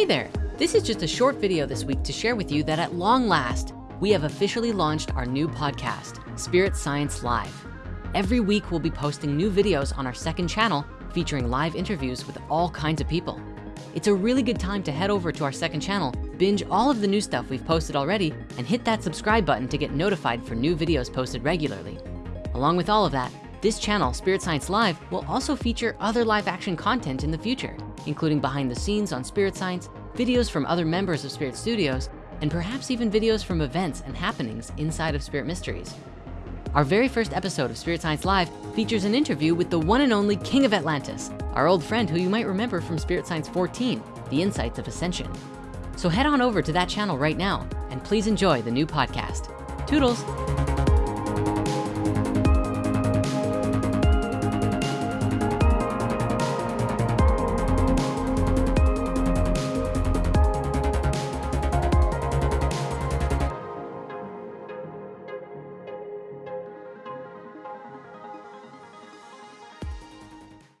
Hey there, this is just a short video this week to share with you that at long last, we have officially launched our new podcast, Spirit Science Live. Every week we'll be posting new videos on our second channel featuring live interviews with all kinds of people. It's a really good time to head over to our second channel, binge all of the new stuff we've posted already, and hit that subscribe button to get notified for new videos posted regularly. Along with all of that, this channel, Spirit Science Live, will also feature other live action content in the future, including behind the scenes on Spirit Science, videos from other members of Spirit Studios, and perhaps even videos from events and happenings inside of Spirit Mysteries. Our very first episode of Spirit Science Live features an interview with the one and only King of Atlantis, our old friend who you might remember from Spirit Science 14, The Insights of Ascension. So head on over to that channel right now and please enjoy the new podcast. Toodles.